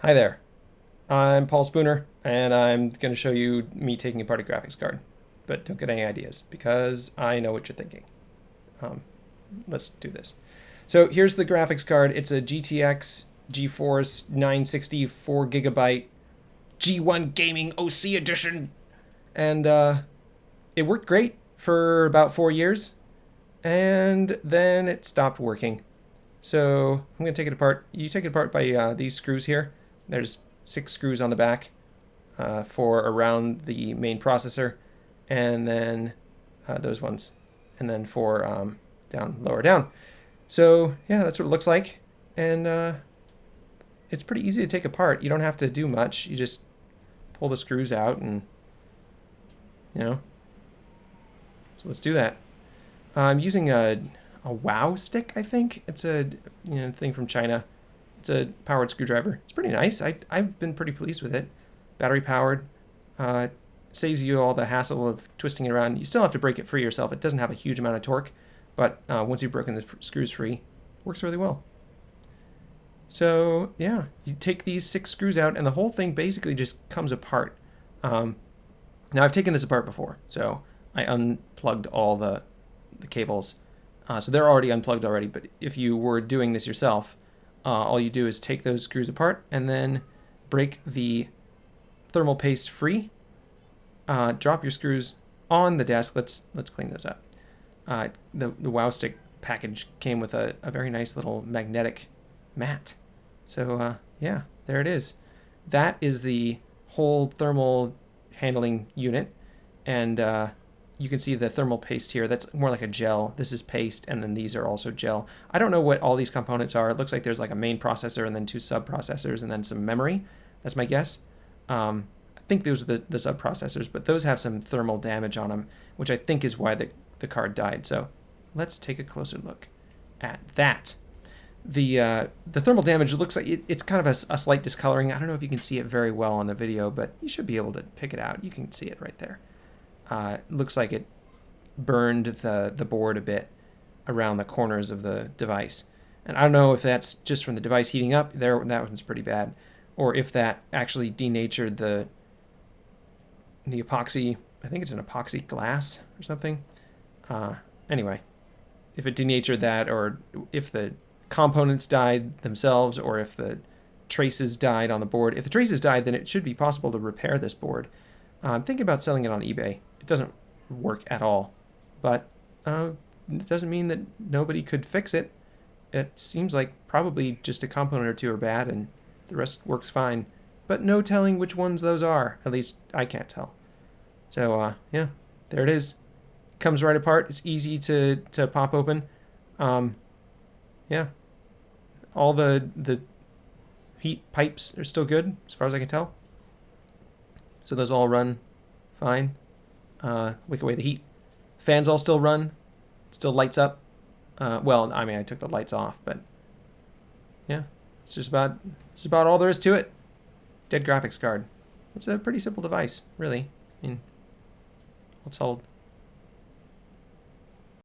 Hi there. I'm Paul Spooner, and I'm going to show you me taking apart a graphics card. But don't get any ideas, because I know what you're thinking. Um, let's do this. So here's the graphics card. It's a GTX GeForce 960 4 gigabyte G1 Gaming OC edition. And uh, it worked great for about four years, and then it stopped working. So I'm going to take it apart. You take it apart by uh, these screws here. There's six screws on the back uh, for around the main processor, and then uh, those ones, and then for um, down, lower down. So yeah, that's what it looks like, and uh, it's pretty easy to take apart. You don't have to do much. You just pull the screws out and, you know. So let's do that. I'm using a, a WOW stick, I think. It's a you know thing from China. It's a powered screwdriver. It's pretty nice. I, I've been pretty pleased with it. Battery powered. Uh, saves you all the hassle of twisting it around. You still have to break it free yourself. It doesn't have a huge amount of torque, but uh, once you've broken the screws free, works really well. So yeah, you take these six screws out and the whole thing basically just comes apart. Um, now I've taken this apart before, so I unplugged all the, the cables. Uh, so they're already unplugged already, but if you were doing this yourself, uh, all you do is take those screws apart and then break the thermal paste free. Uh, drop your screws on the desk. Let's let's clean those up. Uh, the the Wow Stick package came with a, a very nice little magnetic mat. So uh, yeah, there it is. That is the whole thermal handling unit, and uh, you can see the thermal paste here. That's more like a gel. This is paste, and then these are also gel. I don't know what all these components are. It looks like there's like a main processor and then two sub-processors and then some memory. That's my guess. Um, I think those are the, the sub-processors, but those have some thermal damage on them, which I think is why the, the card died. So let's take a closer look at that. The, uh, the thermal damage looks like it, it's kind of a, a slight discoloring. I don't know if you can see it very well on the video, but you should be able to pick it out. You can see it right there uh, looks like it burned the, the board a bit around the corners of the device. And I don't know if that's just from the device heating up, there that one's pretty bad, or if that actually denatured the the epoxy, I think it's an epoxy glass or something. Uh, anyway, if it denatured that, or if the components died themselves, or if the traces died on the board. If the traces died, then it should be possible to repair this board. I'm thinking about selling it on eBay. It doesn't work at all, but uh, it doesn't mean that nobody could fix it. It seems like probably just a component or two are bad and the rest works fine. But no telling which ones those are. At least I can't tell. So uh, yeah, there it is. Comes right apart. It's easy to, to pop open. Um, yeah. All the, the heat pipes are still good as far as I can tell. So those all run fine uh, wick away the heat. Fans all still run. Still lights up. Uh, well, I mean, I took the lights off, but yeah, it's just about it's about all there is to it. Dead graphics card. It's a pretty simple device, really. I mean, all told.